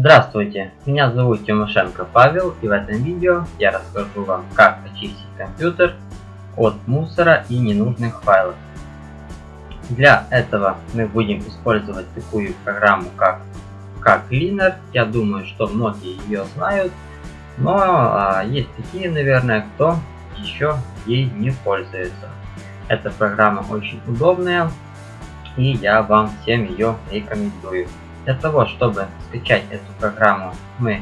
Здравствуйте, меня зовут Тимошенко Павел и в этом видео я расскажу вам как очистить компьютер от мусора и ненужных файлов. Для этого мы будем использовать такую программу как, как Cleaner. Я думаю, что многие ее знают, но а, есть такие, наверное, кто еще ей не пользуется. Эта программа очень удобная и я вам всем ее рекомендую. Для того, чтобы скачать эту программу, мы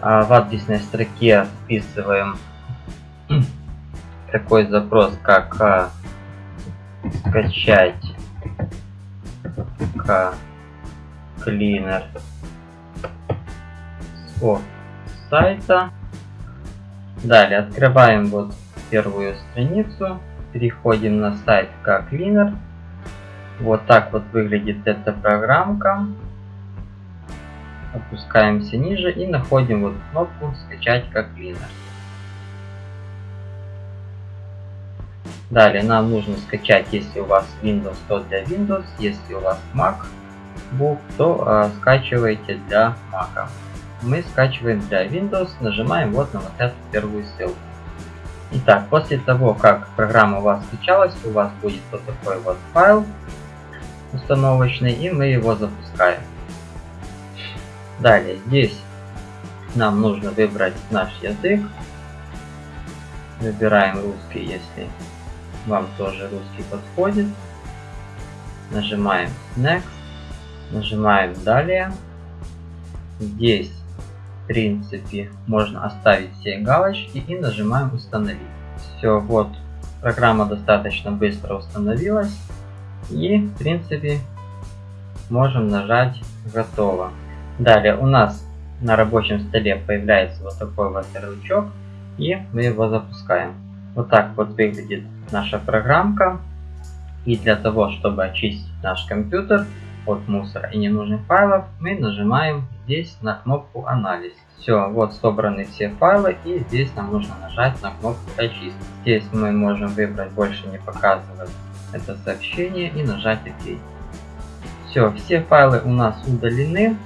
а, в адресной строке вписываем такой запрос, как а, скачать cleaner с сайта. Далее открываем вот первую страницу, переходим на сайт cleaner. Вот так вот выглядит эта программка опускаемся ниже и находим вот кнопку скачать как клинер. Далее нам нужно скачать, если у вас Windows, то для Windows, если у вас MacBook, то э, скачивайте для Mac. Мы скачиваем для Windows, нажимаем вот на вот эту первую ссылку. Итак, после того, как программа у вас скачалась, у вас будет вот такой вот файл установочный, и мы его запускаем. Далее, здесь нам нужно выбрать наш язык. Выбираем русский, если вам тоже русский подходит. Нажимаем Next. Нажимаем Далее. Здесь, в принципе, можно оставить все галочки и нажимаем Установить. Все, вот, программа достаточно быстро установилась. И, в принципе, можем нажать Готово. Далее у нас на рабочем столе появляется вот такой вот ярлычок, и мы его запускаем. Вот так вот выглядит наша программка. И для того, чтобы очистить наш компьютер от мусора и ненужных файлов, мы нажимаем здесь на кнопку «Анализ». Все, вот собраны все файлы, и здесь нам нужно нажать на кнопку «Очистить». Здесь мы можем выбрать «Больше не показывать» это сообщение и нажать «Ок». Все, все файлы у нас удалены.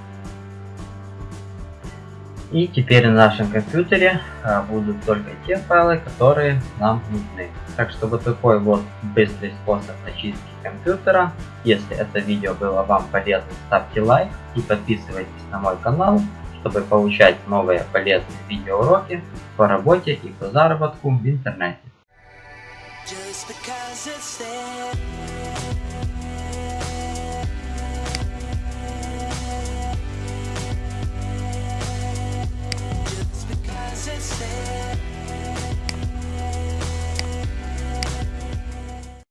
И теперь на нашем компьютере а, будут только те файлы, которые нам нужны. Так что вот такой вот быстрый способ очистки компьютера. Если это видео было вам полезно, ставьте лайк и подписывайтесь на мой канал, чтобы получать новые полезные видеоуроки по работе и по заработку в интернете. say